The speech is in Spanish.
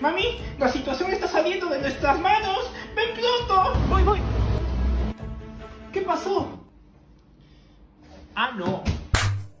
Mami, la situación está saliendo de nuestras manos. ¡Ven pronto! Voy, voy. ¿Qué pasó? Ah, no.